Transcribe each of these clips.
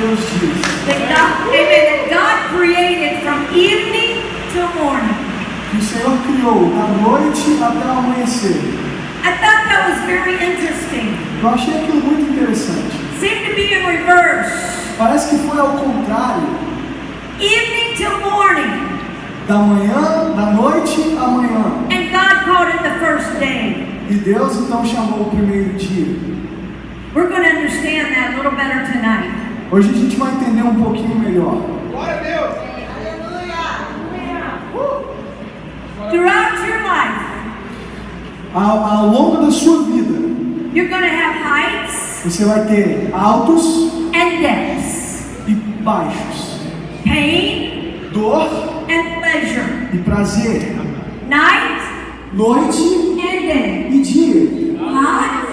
Deus diz amen, God created from evening till morning. o Senhor criou da noite até o amanhecer. I thought that was very interesting. Eu achei aquilo muito interessante. Seemed to be in reverse. Parece que foi ao contrário, Evening till morning. da manhã, da noite à manhã. And God called it the first day. E Deus então chamou o primeiro dia. We're going to understand that a little better tonight. Hoje a gente vai entender um pouquinho melhor. Throughout your life, Ao, ao longo da sua vida, you're going to have heights você vai ter altos and depths, e baixos, pain dor and pleasure, e prazer, night noite and day, e dia, hot,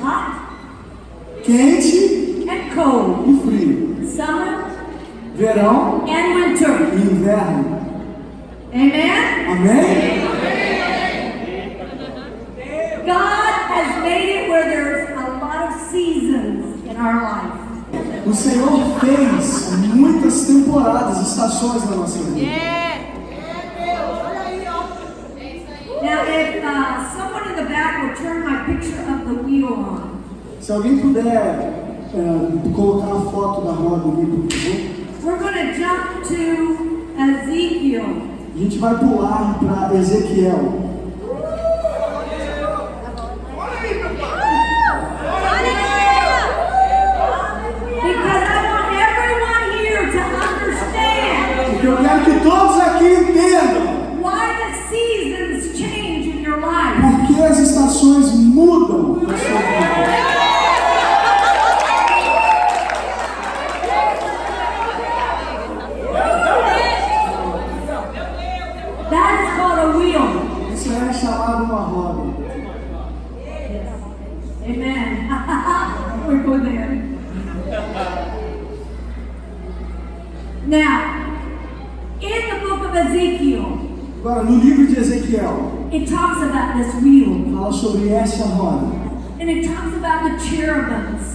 hot. Quente and cold, e frio, summer verão and winter. e inverno. Amen? Amém? God has made it where there's a lot of seasons in our life. O Senhor fez muitas temporadas, estações na nossa vida. Now, if uh, someone in the back will turn my picture of the wheel on. Se alguém puder é, colocar a foto da roda ali, por favor. We're going to jump to Ezekiel. A gente vai pular para Ezequiel. About this wheel. fala sobre essa roda. And it talks about the cherubims.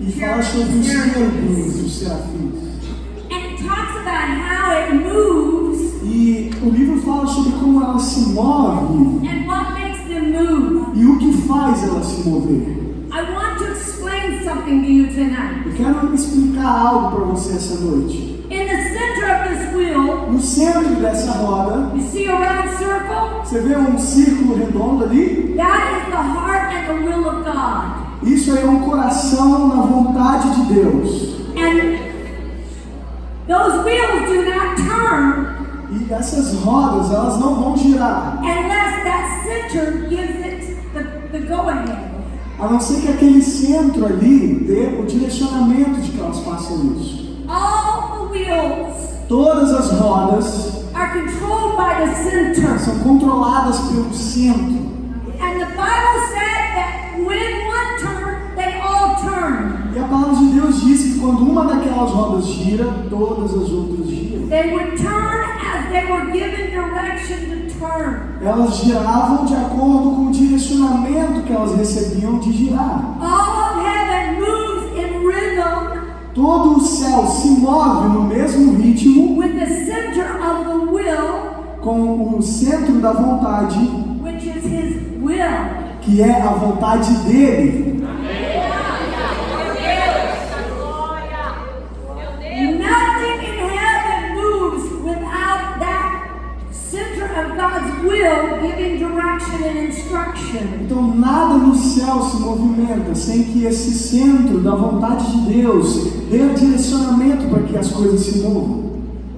E fala sobre os querubins, os serafins. And it talks about how it moves E o livro fala sobre como ela se move and what makes them move. e o que faz ela se mover. I want to explain something to you tonight. Eu quero explicar algo para você essa noite. In the center of this wheel, No centro dessa roda, you see a round circle? Você vê um círculo redondo ali? That is the heart and the will of God. Isso é um coração na vontade de Deus. And those wheels do not turn E essas rodas, elas não vão girar, unless that center gives it the, the go ahead. a não ser que aquele centro ali dê o direcionamento de que elas façam isso. All the wheels Todas as rodas are controlled by the center. são controladas pelo centro. And the Bible said that when one turned, they all turned. E a palavra de Deus diz que quando uma daquelas rodas gira, todas as outras giram. They would turn as they were given direction to turn. Elas giravam de acordo com o direcionamento que elas recebiam de girar. All of heaven moves in rhythm Todo o céu se move no mesmo ritmo with the center of the will, com o centro da vontade, which is His will. que é a vontade dele. Então nada no céu se movimenta sem que esse centro da vontade de Deus dê direcionamento para que as coisas se movam.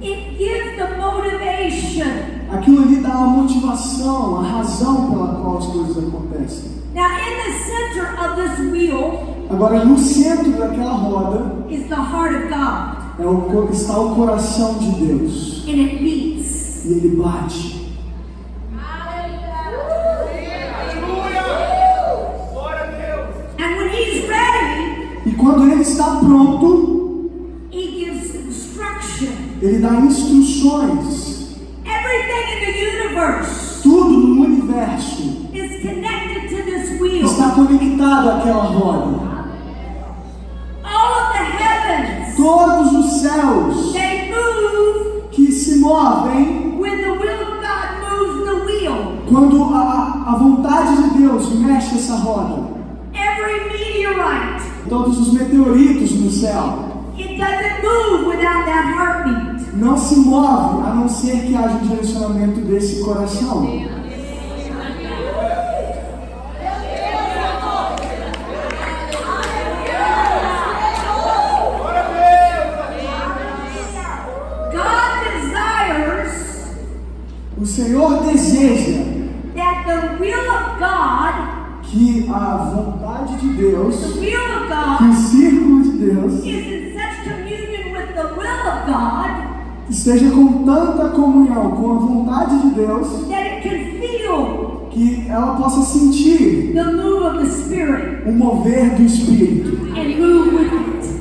It gives the motivation. Aquilo ali dá a motivação, a razão pela qual as coisas acontecem. Now, in the center of this wheel Agora, no centro daquela roda is the heart of God, é o, está o coração de Deus. and it beats. E ele bate. And when He's ready, E quando ele está pronto, ele dá instruções. Everything in the universe Tudo no universo está conectado àquela roda. Todos os céus que se movem quando a, a vontade de Deus mexe essa roda. Every meteorite, Todos os meteoritos no céu it doesn't move without that heartbeat. Não se move a não ser que haja um direcionamento desse coração. Esteja com tanta comunhão com a vontade de Deus que ela possa sentir o mover do Espírito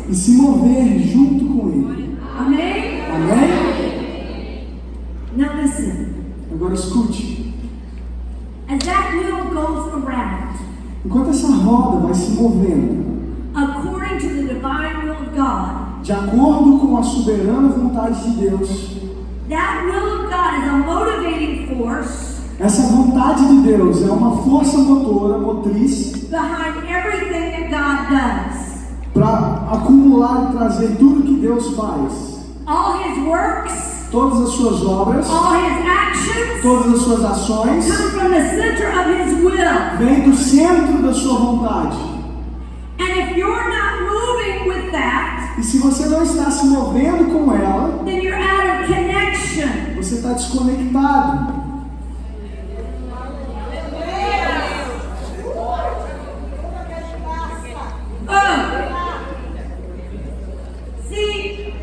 e se mover junto com Ele. Amen? Amém? Now listen. Agora escute. As that wheel goes around, Enquanto essa roda vai se movendo, according to the divine will of God, de acordo com a soberana vontade de Deus, that will of God is a motivating force essa vontade de Deus é uma força motora, motriz, behind everything that God does. para acumular e trazer tudo que Deus faz. All his works, Todas as suas obras, actions todas as suas ações, vêm do centro da sua vontade. And if you're not moving with that, E se você não está se movendo com ela, then you're out of connection. você está desconectado. See,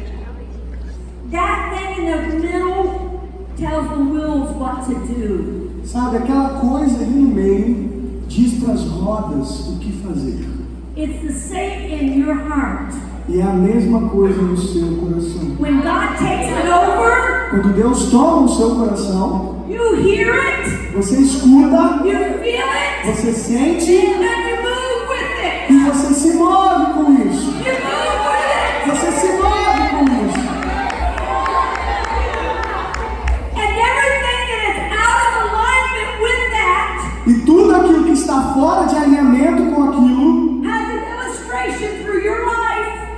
that thing in the middle tells the wheels what to do. Sabe, aquela coisa ali no meio diz para as rodas o que fazer. It's the same in your heart. E é a mesma coisa no seu coração. When God takes it over, Quando Deus toma o seu coração, you hear it, você escuta, you feel it, você sente and you move with it. e você se move com isso. You move with it. Você se move com isso. And everything that is out of alignment with that E tudo aquilo que está fora de alinhamento com aquilo,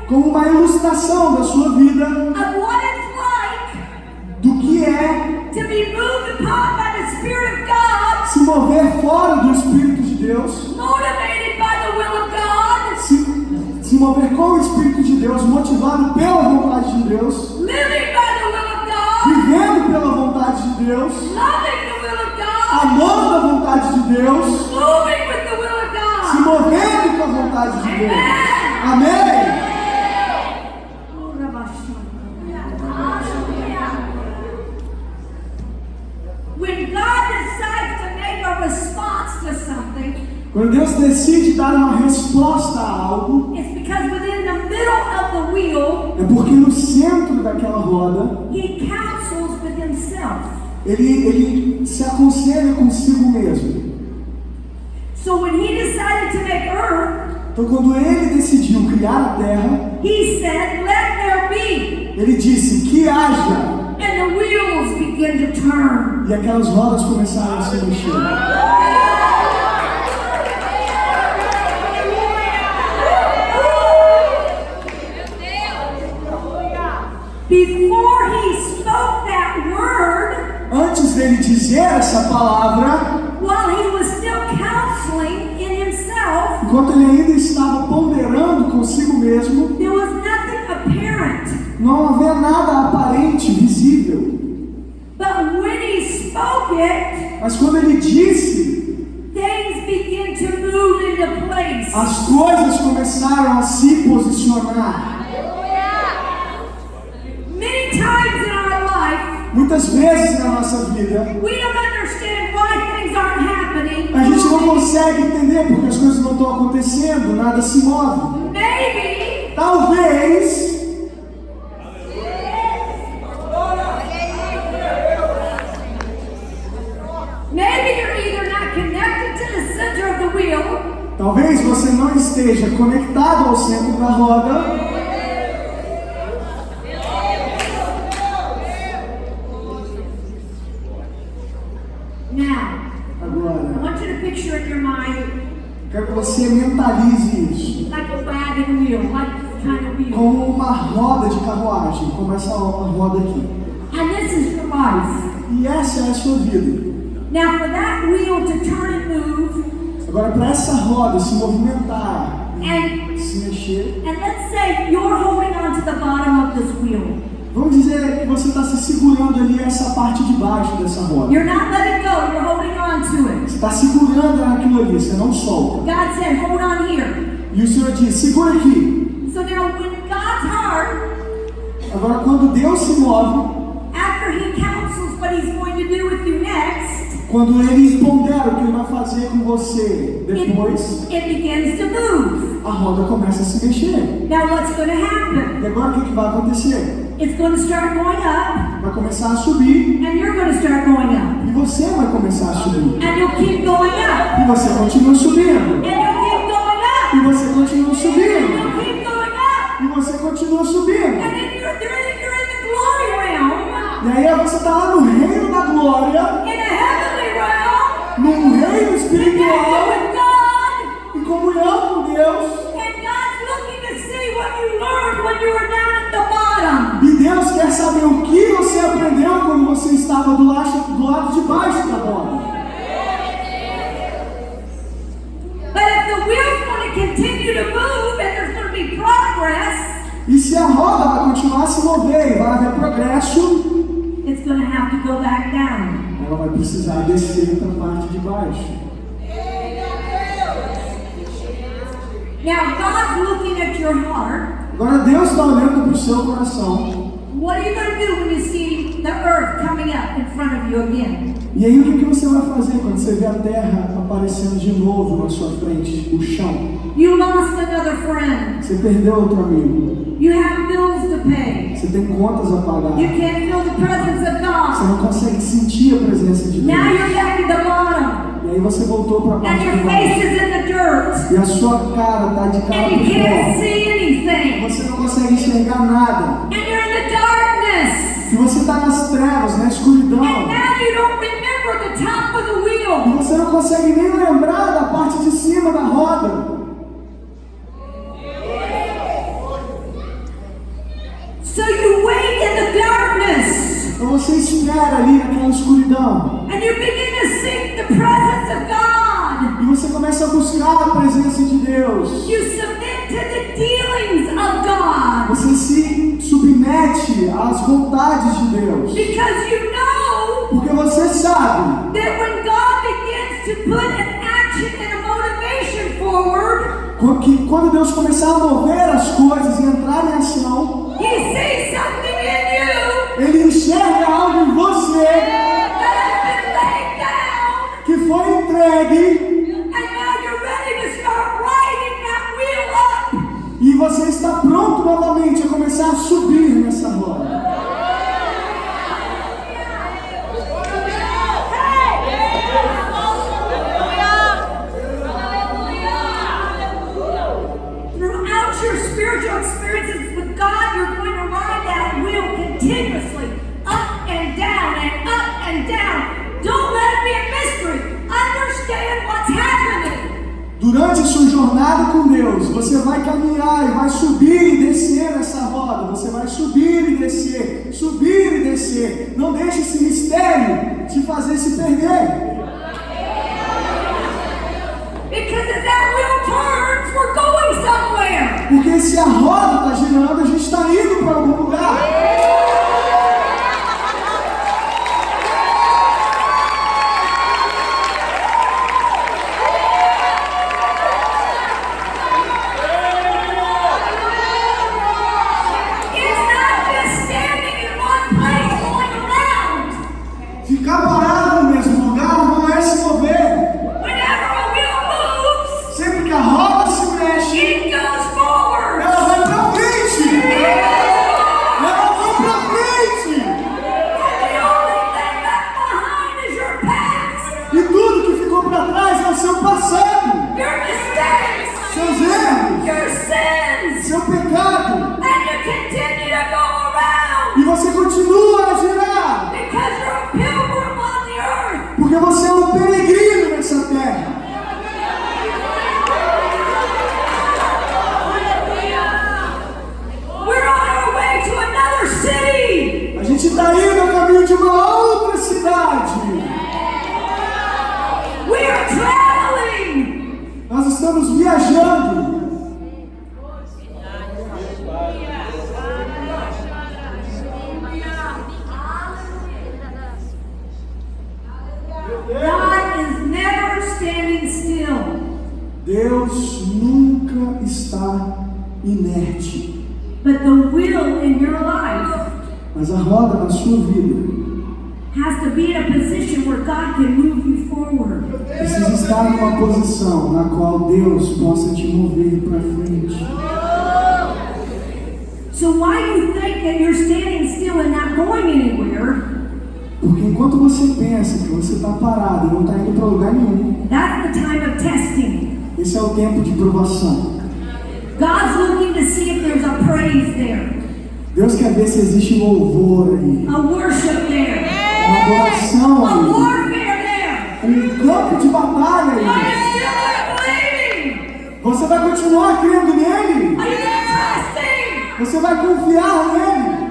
como uma ilustração da sua vida, like do que é se mover fora do Espírito de Deus, God, se, se mover com o Espírito de Deus, motivado pela vontade de Deus, God, vivendo pela vontade de Deus, God, amando a vontade de Deus, se movendo com a vontade de Deus. Amém? Quando Deus decide dar uma resposta a algo, wheel, é porque no centro daquela roda, ele, ele se aconselha consigo mesmo. So when He decided to make earth, Então, quando ele decidiu criar a terra, He said, Let there be. ele disse que haja, And the wheels begin to turn. e aquelas rodas começaram a se mexer. Dele dizer essa palavra, while He was still counseling in Himself, enquanto ele ainda estava ponderando consigo mesmo, there was nothing apparent. não havia nada aparente, visível. But when He spoke it, Mas quando ele disse, things begin to move into place. as coisas começaram a se posicionar. Many times in our life, Muitas vezes na nossa vida, we don't understand why things aren't happening. a gente não consegue entender porque as coisas não estão acontecendo, nada se move. Maybe Talvez Talvez você não esteja conectado ao centro da roda, your mind Quero que você mentalize isso. like a wagon wheel, like this kind of wheel. Como uma roda de carruagem, como essa roda aqui. And this is your life. E essa é a sua vida. Now, for that wheel to turn and move, Agora, para essa roda se movimentar and se mexer, and let's say you're holding on to the bottom of this wheel. vamos dizer que você está se segurando ali essa parte de baixo dessa roda. You're not letting go, you're holding on to it. Você está segurando naquilo ali, você não solta. God said, hold on here. E o Senhor diz: segura aqui. So God's heart, Agora, quando Deus se move, after He counsels what He's going to do with you next, quando Ele pondera o que Ele vai fazer com você depois, it, it begins to move. a roda começa a se mexer. Now, what's going to happen? E agora o que, que vai acontecer? It's going to start going up, Vai começar a subir and you're going to start going up, e você vai começar a subir. and you'll keep going up, E você continua subindo. and aí você está lá no reino da glória, in a heavenly realm, num reino espiritual, em comunhão com Deus. And God's looking to see what you learned when you were down at the bottom. E Deus quer saber o que você aprendeu quando você estava do lado, do lado de baixo da roda. But if the wheel's going to continue to move and there's going to be progress, E se a roda vai continuar a se mover e vai haver progresso, going to have to go back down. ela vai precisar descer para a parte de baixo. Now, God's looking at your heart. Agora Deus está olhando para o seu coração. What are you going to do when you see the earth coming up front of you again? E aí o que, você vai fazer quando você vê a terra aparecendo de novo na sua frente, o chão? You lost another friend. Você perdeu outro amigo. You have bills to pay. Você tem contas a pagar. You can't feel the presence of Você God. não consegue sentir a presença de Now Deus. you're back at the bottom. E aí você voltou para a And parte your de face baixo. is in the dirt. E a sua cara está de cara And you para can't fora. see anything. Você não consegue enxergar nada. And E você está nas trevas, na escuridão. E você não consegue nem lembrar da parte de cima da roda. So you wait in the darkness. Então você espera ali naquela escuridão. And you begin to seek the presence of God. E você começa a buscar a presença de Deus. You submit to the dealings of God. Você se submete às vontades de Deus. Because you know Porque você sabe that when God begins to put an action and a motivation forward, que quando Deus começar a mover as coisas e entrar em ação, He sees something in you Ele enxerga algo em você that has been laid down. que foi entregue e você está pronto novamente a começar a subir nessa roda. Durante a sua jornada com Deus, você vai caminhar e vai subir e descer nessa roda. Você vai subir e descer, subir e descer. Não deixe esse mistério te fazer se perder. Porque se a roda está girando, a gente está indo para algum lugar. think that you're standing still and not going anywhere, porque enquanto você pensa que você está parado e não está indo para lugar nenhum, that's the time of testing. Esse é o tempo de provação. God's looking to see if there's a praise there. Deus quer ver se existe um louvor ali. A worship there. Uma adoração ali. Warfare there. Um campo de batalha ali. Você vai continuar crendo nele? Are you trusting? Você vai confiar nele.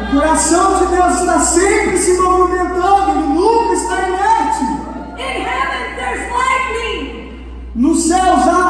O coração de Deus está sempre se movimentando, ele nunca está inerte. No céu já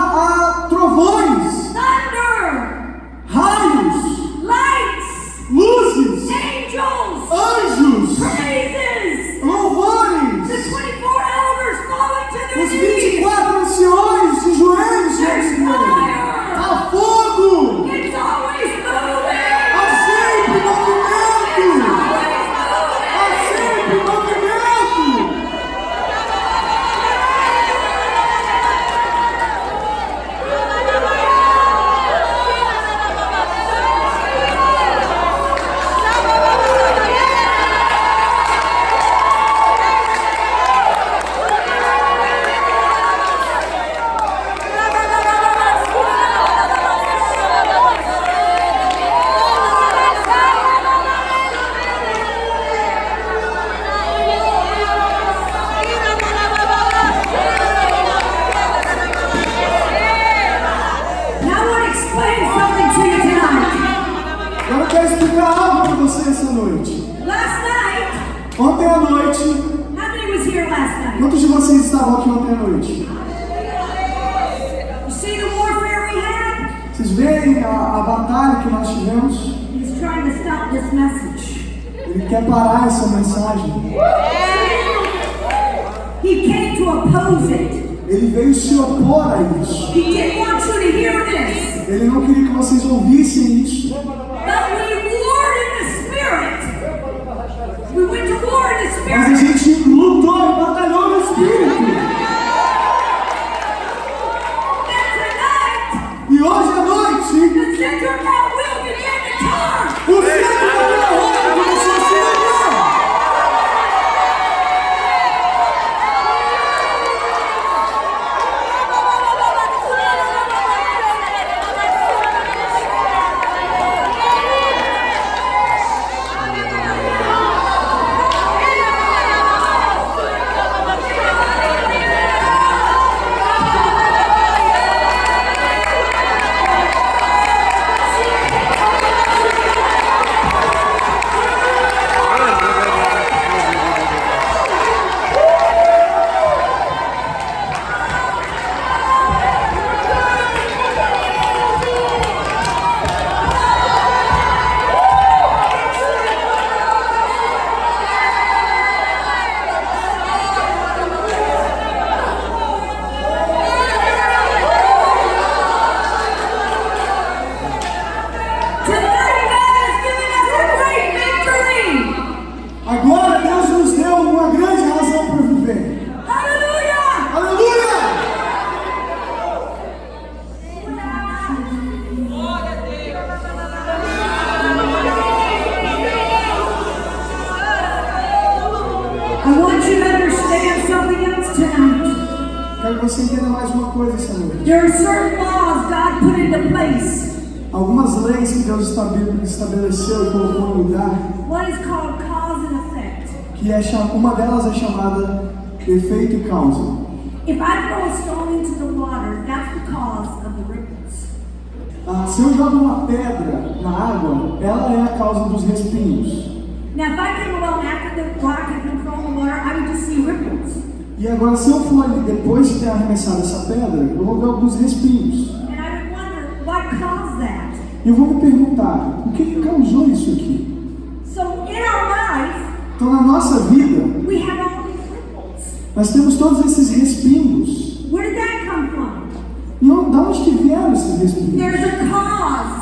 estabeleceu e colocou em lugar. Que é, uma delas é chamada efeito e causa. Ah, se eu jogo uma pedra na água, ela é a causa dos respingos. Now, if I came along after the rock had been thrown in the water, I would just see ripples. E agora, se eu for ali depois de ter arremessado essa pedra, eu vou ver alguns respingos eu vou me perguntar, o que, que causou isso aqui? So in our life, Então, na nossa vida, we have all these ripples. nós temos todos esses respingos. Where did that come from? E onde, da onde que vieram esses respingos?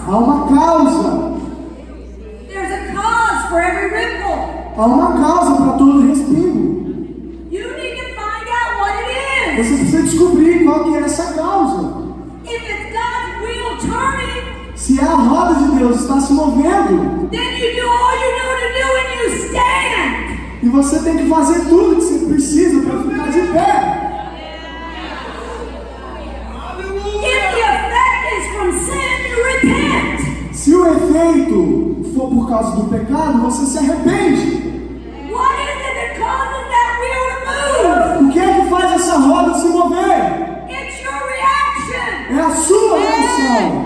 Há uma causa. There's a cause for every ripple. Há uma causa para todo respingo. You need to find out what it is. Você precisa descobrir qual que é essa causa. If it's Se a roda de Deus está se movendo, then you do all you know to do and you stand. e você tem que fazer tudo que você precisa para ficar de pé. Se o efeito for por causa do pecado, você se arrepende. What is it that causes that wheel to move? O que é que faz essa roda se mover? It's your reaction. É a sua reação.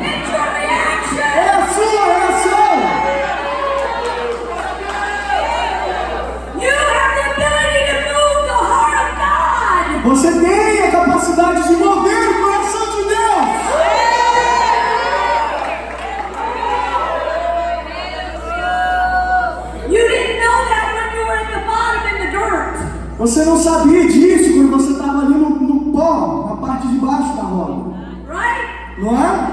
Você tem a capacidade de mover o coração de Deus. Você não sabia disso quando você estava ali no, no pó, na parte de baixo da roda. Não é?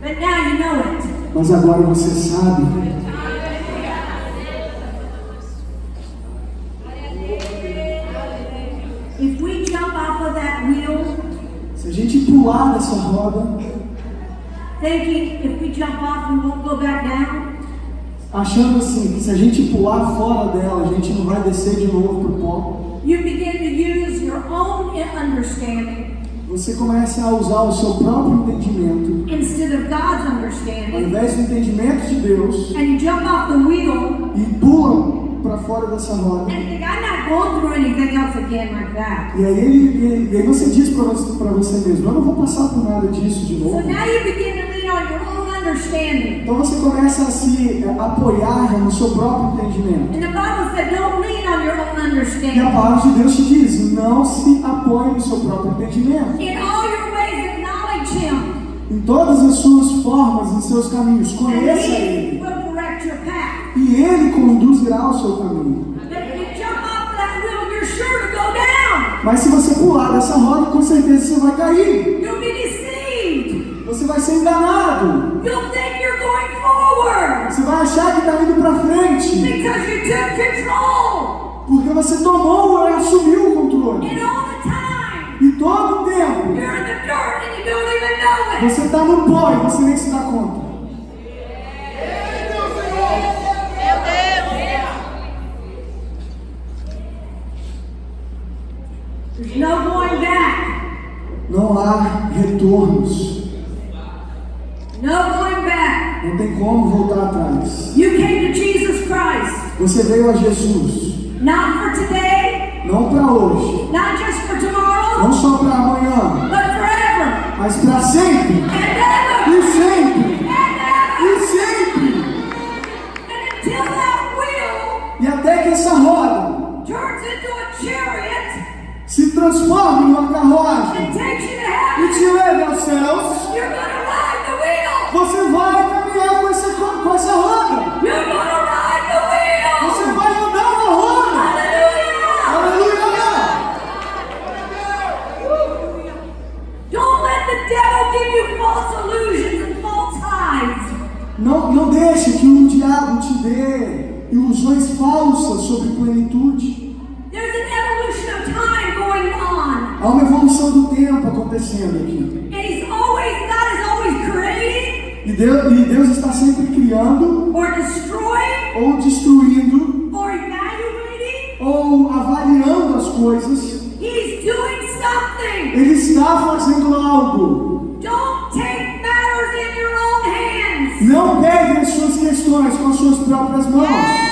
But now you know it. Mas agora você sabe. Gente pular dessa roda, thinking if we jump off we won't go back down, achando assim que se a gente pular fora dela, a gente não vai descer de novo pro pó, you begin to use your own understanding você começa a usar o seu próprio entendimento, instead of God's ao understanding, invés do entendimento de Deus, and you jump off the wheel. E pula para fora dessa roda. E aí, ele, e aí você diz para você, pra você mesmo, eu não vou passar por nada disso de novo. Então você começa a se eh, apoiar no seu próprio entendimento. E a palavra de Deus te diz, não se apoie no seu próprio entendimento. Em todas as suas formas, em seus caminhos, conheça He Ele. Ele conduzirá o seu caminho. Mas se você pular dessa roda, com certeza você vai cair. Você vai ser enganado. Você vai achar que está indo para frente. Porque você tomou e assumiu o controle. E todo o tempo, você está no pó e você nem se dá conta. Não há retornos. No going back. Não tem como voltar atrás. You came to Jesus Christ, Você veio a Jesus. not for today, Não para hoje. not just for tomorrow, Não só para amanhã. but forever Mas para sempre. and ever E sempre. E sempre. E até que essa roda turns into a chariot transforme numa carruagem e te leve aos céus, você vai caminhar com essa, com essa roda. You're gonna ride the wheel. Você vai andar na roda. Aleluia! Don't let the devil give you false illusions and false highs. Não, não deixe que o diabo te dê ilusões falsas sobre plenitude. Evolução do tempo acontecendo aqui. E Deus, e Deus está sempre criando, ou destruindo, or evaluating. ou avaliando as coisas. He's doing something. Ele está fazendo algo. Don't take matters in your own hands. Não pegue as suas questões com as suas próprias mãos.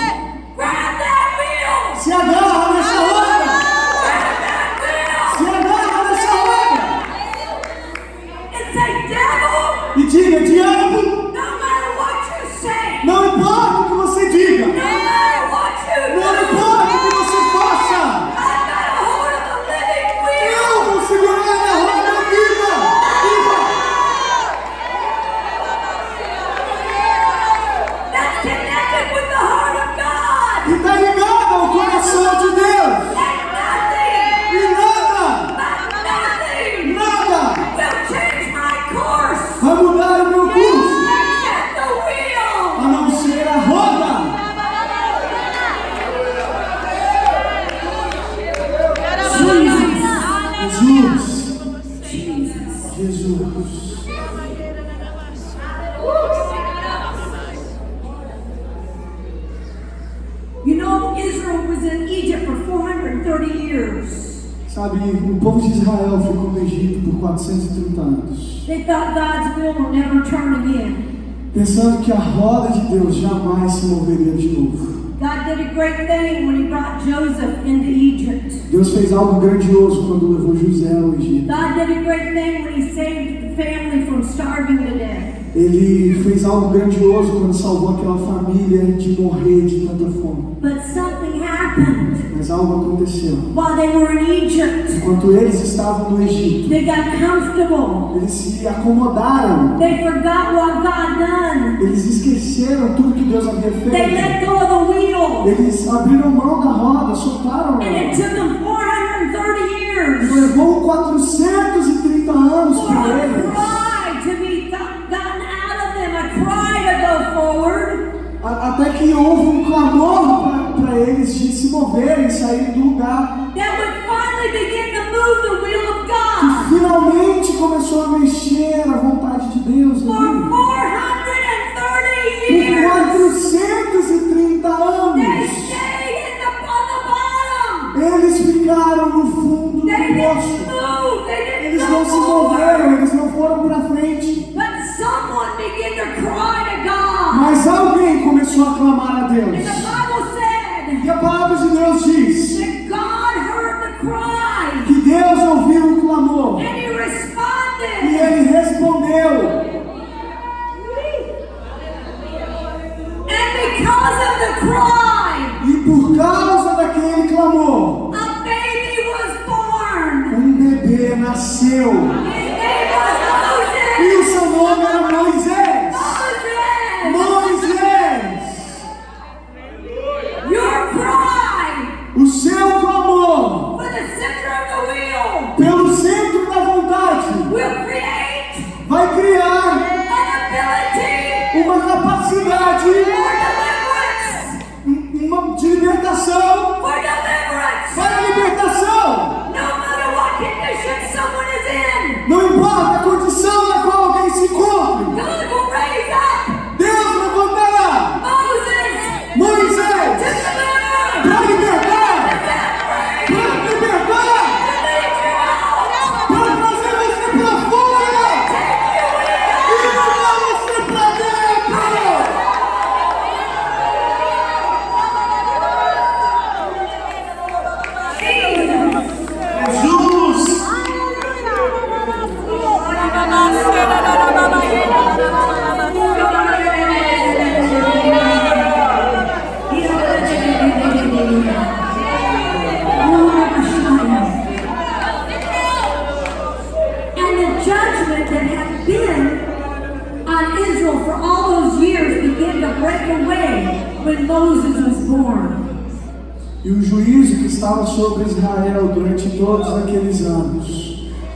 Pensando que a roda de Deus jamais se moveria de novo. Deus fez algo grandioso quando levou José ao Egito. Ele fez algo grandioso quando salvou aquela família de morrer de tanta fome. But something happened algo aconteceu. Egypt, Enquanto eles estavam no Egito, eles se acomodaram. Eles esqueceram tudo que Deus havia feito. Eles abriram mão da roda, soltaram. -a. E levou 430 anos para eles. Até que houve um clamor para para eles de se moverem, sair do lugar. Que finalmente começou a mexer a vontade de Deus. Por 430 anos. Eles ficaram no fundo do poço. Eles não se moveram, eles não foram para frente. Mas alguém começou a clamar a Deus.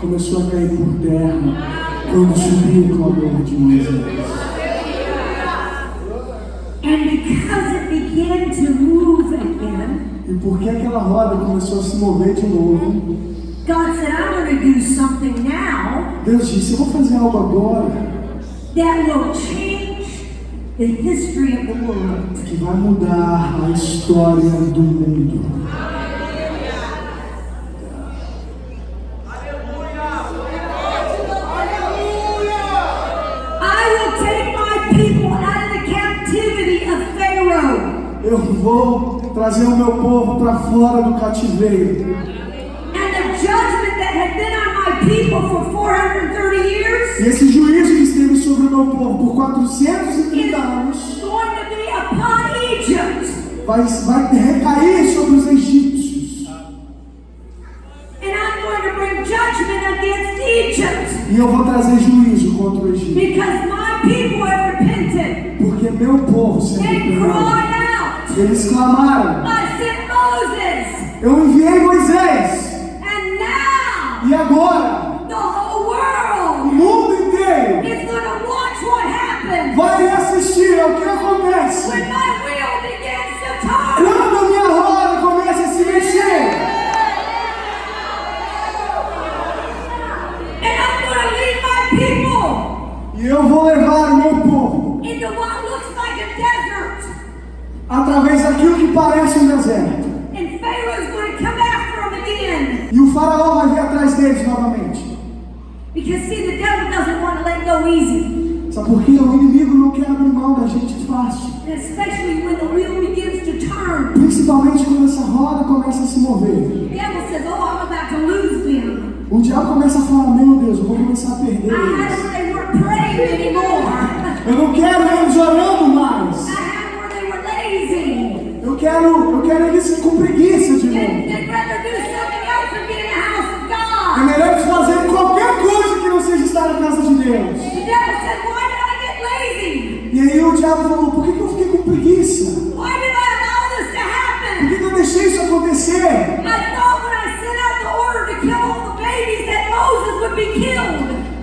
começou a cair por terra quando subiu com a clamor de Moisés. E porque aquela roda começou a se mover de novo, God said, I'm do something now Deus disse, eu vou fazer algo agora that will change the history of the world. que vai mudar a história do mundo. para fora do cativeiro. E esse juízo que esteve sobre o meu povo por 430 anos vai, vai recair sobre os egípcios. E eu vou trazer juízo contra o Egito.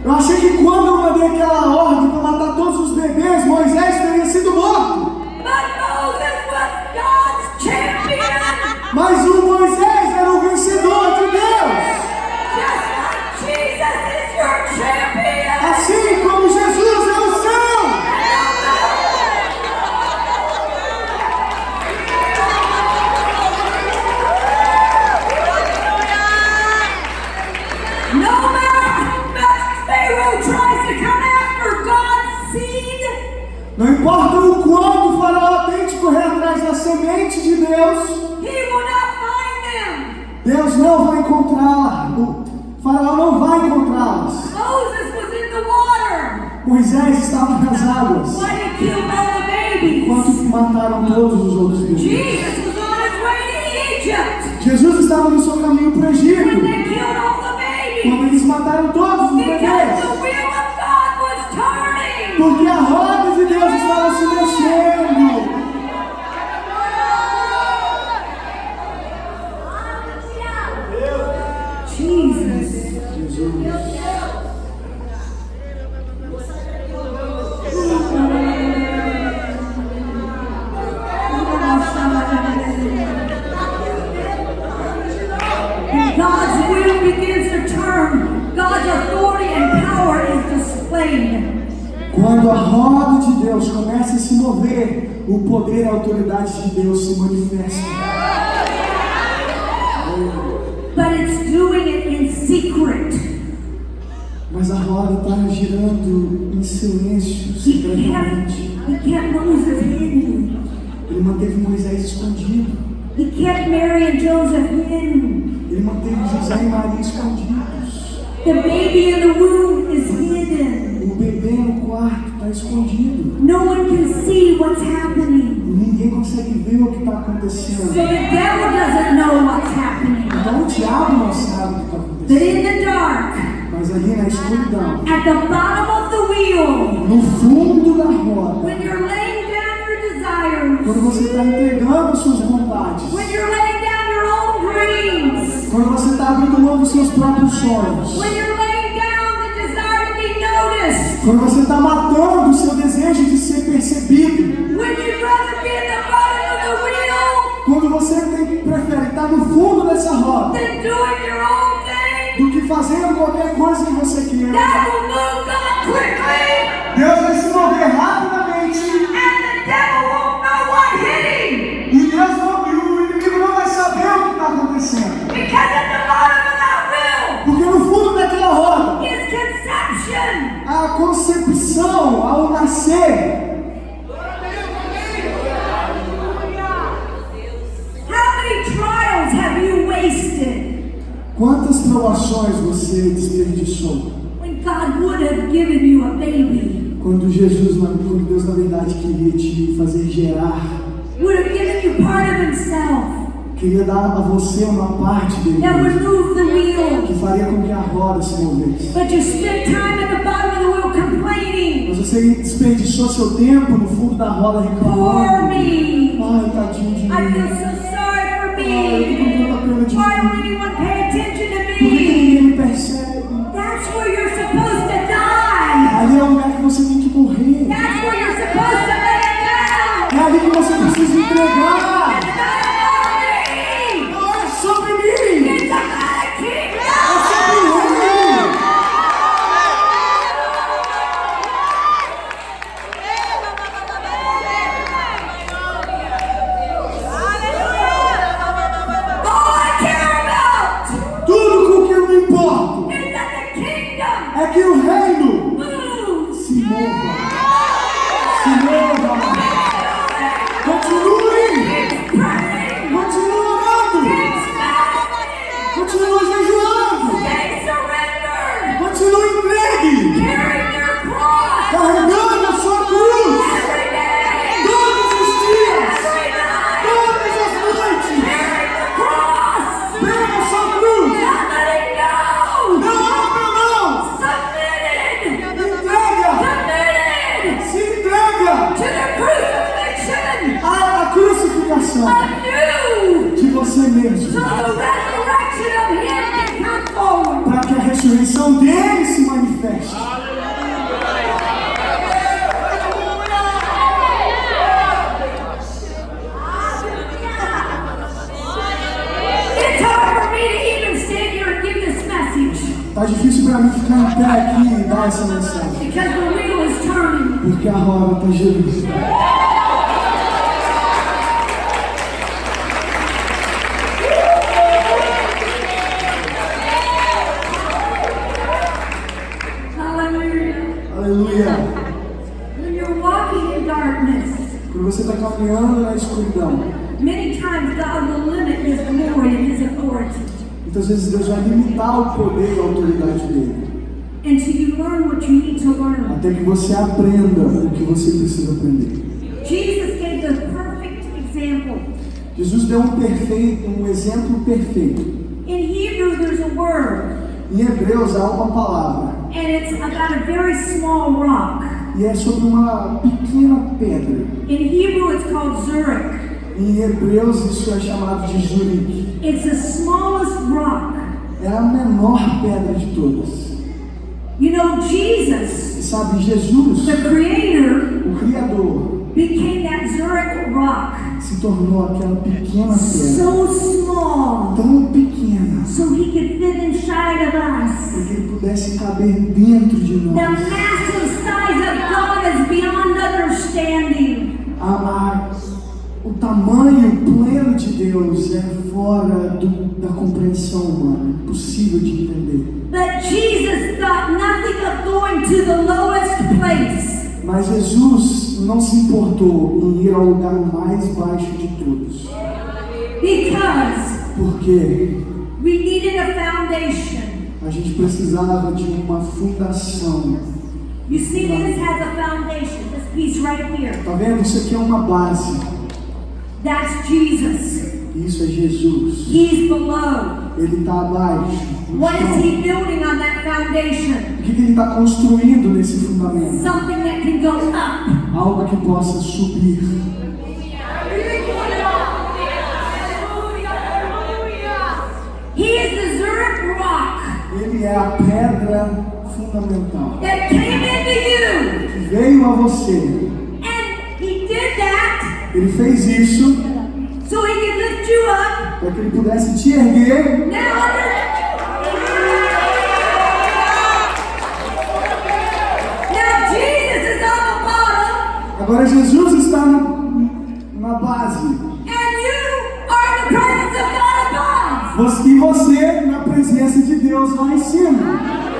Eu achei que quando eu mandei aquela ordem Quando a roda de Deus começa a se mover, o poder e a autoridade de Deus se manifestam. But it's doing it in secret. Mas a roda está girando em silêncio, secretamente. Ele manteve Moisés escondido. Ele manteve José e Maria escondidos. The baby in the womb is hidden. O bebê no quarto está escondido. No one can see what's happening. Ninguém consegue ver o que está So acontecendo. the devil doesn't know what's happening. Então o diabo não sabe o que está But acontecendo. in the dark, Mas ali na escuridão, at the bottom of the wheel, no fundo da roda, when you're laying down your desires, quando você está entregando suas vontades, when you're laying quando você está abrindo mão dos seus próprios sonhos, quando você está matando o seu desejo de ser percebido, quando você tem, prefere estar no fundo dessa roda do que fazendo qualquer coisa que você queira, Deus vai se mover rapidamente. E Deus não, e o inimigo não vai saber o que está acontecendo. Because at the bottom of that wheel Porque no fundo daquela roda, a concepção ao nascer, How many trials have you wasted? Quantas provações você desperdiçou? when God would have given you a baby, Quando Jesus, quando Deus na verdade queria te fazer gerar, would have given you part of Himself queria dar a você uma parte dele, que faria com que a roda se movesse. But you spent time at the bottom of the wheel complaining. Mas você desperdiçou seu tempo no fundo da roda reclamando. me. Ai, tadinho de I feel mim. so sorry for Ai, eu tô com me. tanta pena de Why mim. don't anyone pay attention to Por que me? ninguém me percebe? That's where you're supposed to die. Ali é o lugar que você tem que morrer. That's where you're supposed to lay it down. É ali que você precisa entregar. Pé aqui e dar essa mensagem. because the wheel is turning. Porque a roda está girando. Quando você está caminhando na escuridão, muitas vezes Deus vai limitar o poder e a autoridade dele. Até que você aprenda o que você precisa aprender. Jesus gave the perfect example. Jesus deu um perfeito, um exemplo perfeito. In Hebrew, there's a word, Em Hebreus há uma palavra and it's about a very small rock. e é sobre uma pequena pedra. In Hebrew, it's called Zurich. Em Hebreus isso é chamado de Zurique. It's the smallest rock. É a menor pedra de todas. You know, Jesus, sabe, Jesus, the Creator, o Criador, became that Zurich rock. se tornou aquela pequena pedra, So small, tão pequena, so He could fit inside of para us. que ele pudesse caber dentro de The nós. massive size of God is beyond understanding. A, a, o tamanho de Deus é fora do- da compreensão humana, impossível de entender. But Jesus nothing of going to the lowest place. Mas Jesus não se importou em ir ao lugar mais baixo de todos, Because porque we needed a foundation. a gente precisava de uma fundação. You see, this has a foundation, this piece right here. Tá vendo? Isso aqui é uma base. That's Jesus. Isso é Jesus. He's below. Ele está abaixo. What is he building on that foundation? O que, que ele está construindo nesse fundamento? Something that can go up. Algo que possa subir. He is the Zurich rock Ele é a pedra fundamental that came into you. que veio a você. And he did that Ele fez isso so para que ele pudesse te erguer. Agora Jesus está no- na base. E você na presença de Deus lá em cima.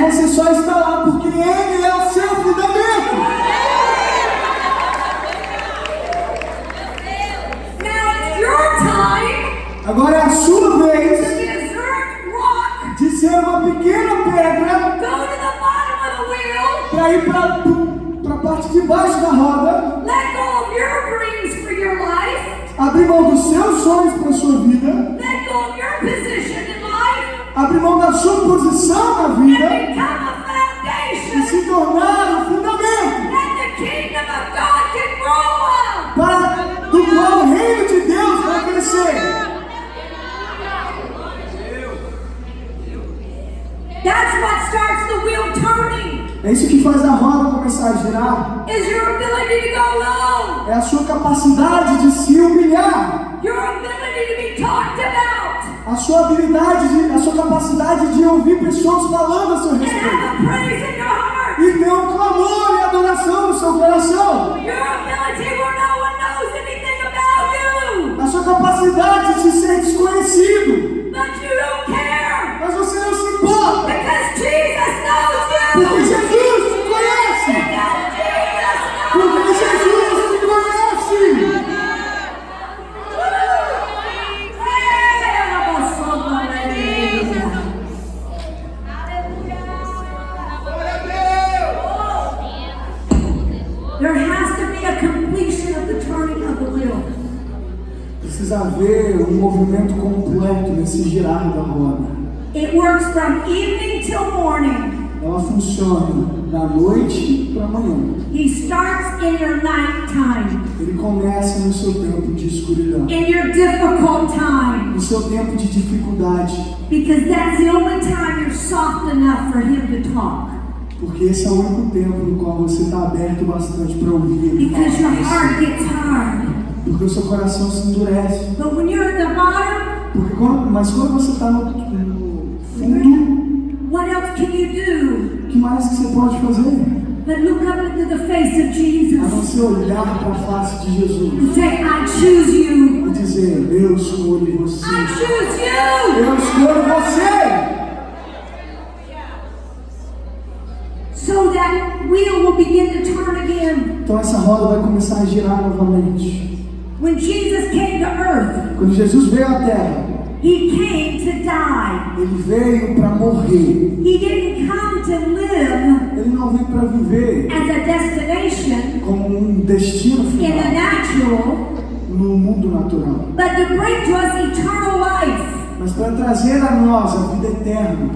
Você só está lá porque Ele é o seu fundamento. Agora é a sua vez de ser uma pequena pedra para ir para a parte de baixo da roda, abrir mão dos seus sonhos para a sua vida, Let go of your position. Abrir mão da sua posição na vida e se tornar o fundamento para do qual o reino de Deus vai crescer. That's what starts the wheel turning. É isso que faz a roda começar a girar. Is your ability to go low. É a sua capacidade de se humilhar, a sua habilidade, de, a sua capacidade de ouvir pessoas falando a seu respeito. e ter um clamor e adoração no seu coração. A sua capacidade de ser desconhecido, girar da roda. It works from evening till morning. ela funciona da noite para amanhã. He starts in your nighttime, Ele começa no seu tempo de escuridão, in your difficult time, no seu tempo de dificuldade, because that's the only time you're soft enough for Him to talk. porque esse é o único tempo no qual você está aberto bastante para ouvir Because your heart gets hard. Porque o seu coração se endurece. But when you're at the bottom, quando, mas quando você está no, no fundo, what else can you do o que mais que você pode fazer? but look up into the face of A não Jesus ser olhar para a face de Jesus and say, I choose you. e dizer, eu escolho você. I choose you. Eu escolho você. So that wheel will begin to turn again. Então essa roda vai começar a girar novamente. When Jesus came to earth, Quando Jesus veio à Terra, he came to die. ele veio para morrer. He didn't come to live Ele não veio para viver as a destination como um destino in the final natural, no mundo natural, but to bring to us eternal life. mas para trazer a nós a vida eterna.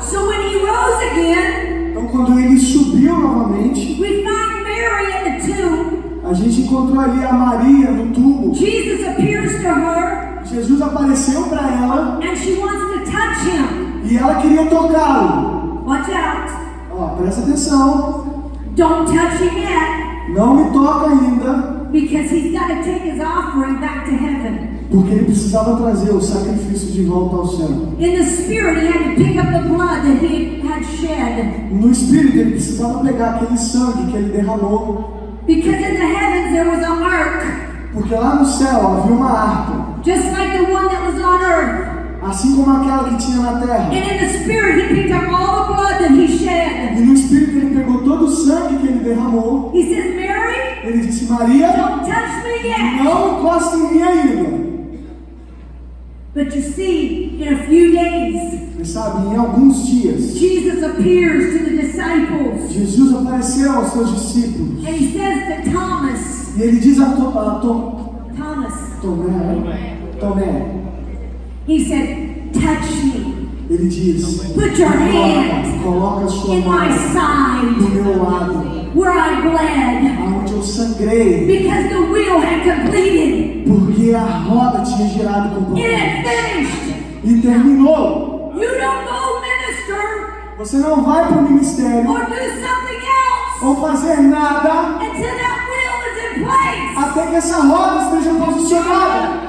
So when he rose again, Então quando ele subiu novamente, we find Mary in the tomb. A gente encontrou ali a Maria no túmulo. Jesus appears to her Jesus apareceu para ela and she wants to touch him. e ela queria tocá-lo. Watch out. Ó, presta atenção, Don't touch him yet não me toca ainda, because he's got to take his offering back to heaven. porque ele precisava trazer o sacrifício de volta ao céu. In the spirit, he had to pick up the blood that he had shed. No espírito, ele precisava pegar aquele sangue que ele derramou, Because in the heavens there was an ark, porque lá no céu havia uma harpa, just like the one that was on earth. assim como aquela que tinha na terra. And in the spirit, he picked up all the blood that he shed. E no espírito, ele pegou todo o sangue que ele derramou. He says, Mary, Ele disse: Maria, don't touch me yet. não encosta em mim ainda. But you see, in a few days, Mas sabe, em alguns dias, Jesus appears to the disciples. Jesus apareceu aos seus discípulos. And he says to Thomas, E ele diz a, to, a to, Thomas, Tomé, Tomé, he said, touch me. ele diz: Put your hand Coloca a sua in mão my side meu lado, where I bled aonde eu sangrei, because the wheel had completed. porque a roda tinha girado completamente. finished. E terminou. You don't go minister Você não vai para o ministério or do something else ou fazer nada until that wheel is in place. até que essa roda esteja posicionada.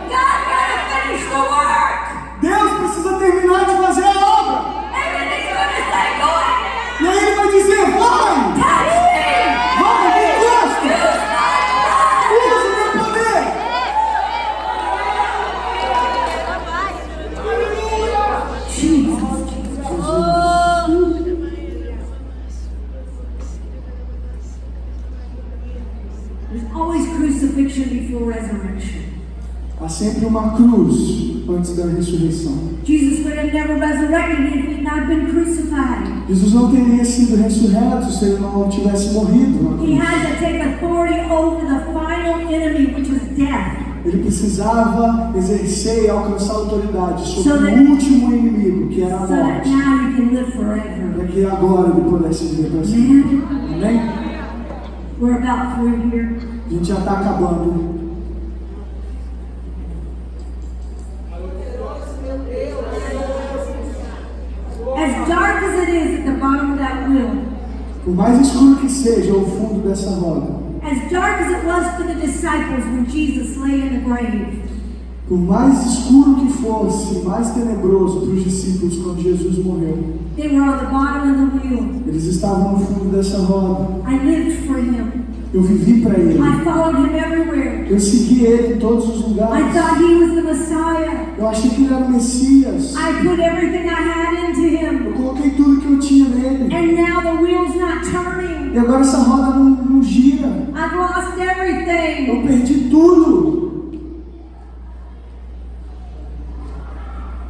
Cruz antes da ressurreição. Jesus would have never resurrected if he had not been crucified. Jesus não teria sido ressurreto se ele não tivesse morrido. na He cruz. had to take authority over the final enemy, which was death. Ele precisava exercer e alcançar autoridade So sobre that- o último inimigo, que era a So morte, para que agora ele pudesse viver para sempre. Amém? A gente já está acabando. The bottom of that wheel, Por mais escuro que seja o fundo dessa roda, as dark as it was for the disciples when Jesus lay in the grave, por mais escuro que fosse, mais tenebroso para os discípulos quando Jesus morreu, they were on the bottom of the wheel. eles estavam no fundo dessa roda. I lived for him. Eu vivi para ele. I followed him everywhere. Eu segui ele em todos os I lugares. thought he was the Messiah. Eu achei que ele era o Messias. I put everything I had into Eu him. coloquei tudo que eu tinha nele. And now the wheel's not turning. E agora essa roda não, não gira. I've lost Eu everything. perdi tudo.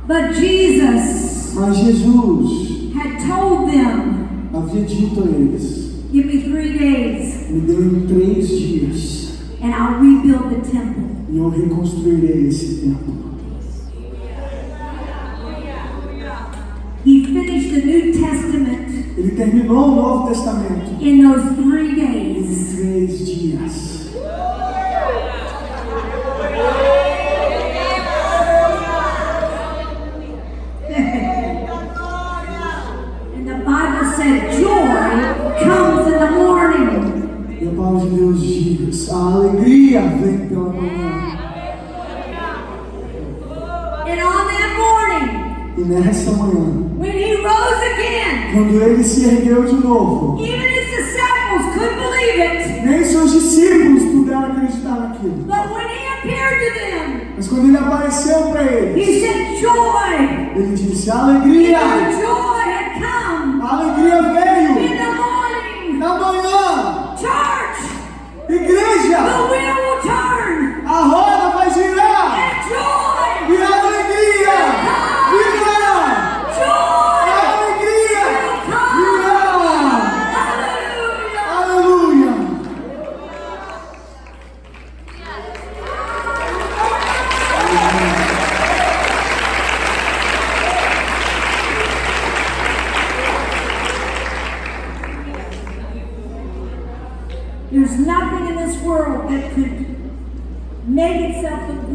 But Jesus Mas Jesus had told them, havia dito a eles: Give me three days Me dê três dias and I'll rebuild the temple. e eu reconstruirei esse templo. New Testament Ele terminou o Novo Testamento in those three em days. três dias. Novo, even his disciples couldn't believe it. nem seus discípulos puderam acreditar naquilo. But when he appeared to them, Mas quando ele apareceu para eles, he said, Joy! ele disse: alegria,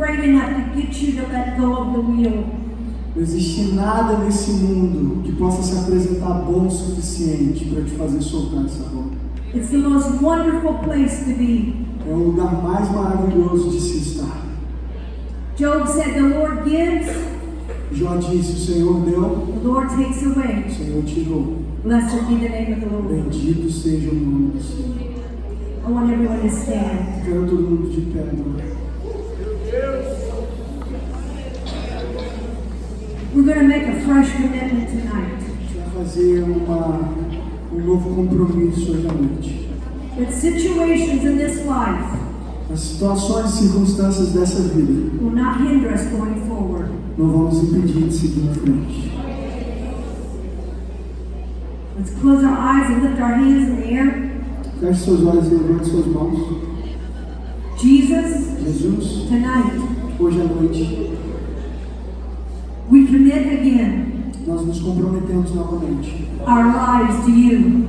itself look great enough to get you to let go of the wheel. Não existe nada nesse mundo que possa se apresentar bom o suficiente para te fazer soltar essa roda. It's the most wonderful place to be. É o lugar mais maravilhoso de se estar. Job said, The Lord gives, Jó disse: O Senhor deu, the Lord takes o away. Senhor tirou. Blessed be the name of the Lord. Bendito seja o nome do Senhor. I want everyone to stand. Quero todo mundo de pé agora. We're going to make a fresh commitment tonight. Vai fazer uma, um novo compromisso hoje à noite. That situations in this life As situações e circunstâncias dessa vida will not hinder us going forward. não vão nos impedir de seguir em frente. Let's close our eyes and lift our hands in the air. Feche seus olhos e levante suas mãos. Jesus, Jesus, tonight hoje à noite, commit again nós nos comprometemos novamente. our lives to you.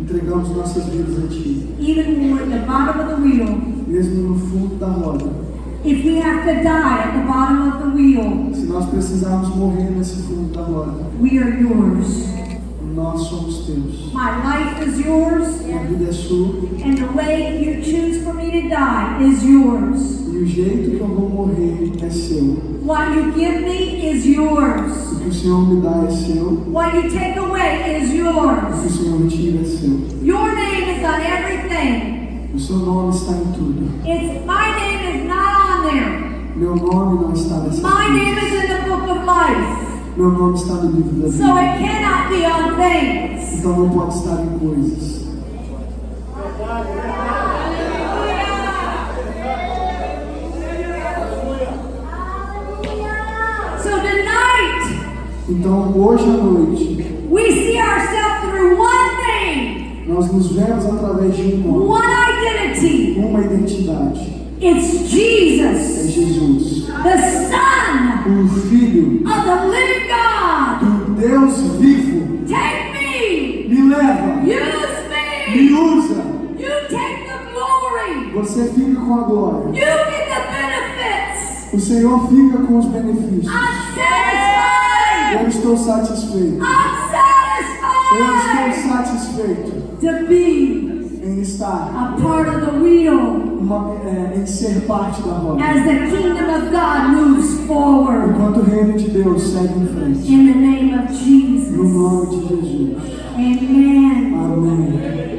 Entregamos nossas vidas a Ti. Even when we're at the bottom of the wheel, Mesmo no fundo da roda. if we have to die at the bottom of the wheel, Se nós precisarmos morrer nesse fundo da roda, we are yours. Nós somos Teus. My life is yours, Minha vida é Sua and the way you choose for me to die is yours. e o jeito que eu vou morrer é Seu. What you give me is yours. O que o Senhor me dá é Seu. What you take away is O que o yours. Senhor tira é Seu. Your name is on everything. O Seu nome está em tudo. It's my name is not on there. Meu nome não está nessa My name is in the book of life. Meu nome está no livro da So vida. it cannot be on things. Então não pode estar em coisas. So tonight, Então hoje à noite we see ourselves through one thing, nós nos vemos através de um nome, one identity. uma identidade. It's É Jesus, Jesus, the Son o Filho of the living God. do Deus vivo. Take me, Me leva, use me me. usa. You take the glory. Você fica com a glória. You get the benefits. O Senhor fica com os benefícios. I'm satisfied. Eu estou satisfeito. I'm Eu estou satisfied satisfeito to be em estar, a part of the wheel uma, é, em ser parte da roda. as the kingdom of God moves forward. Enquanto o reino de Deus segue em frente. In the name of No Jesus. nome de Jesus. Amen. Amém.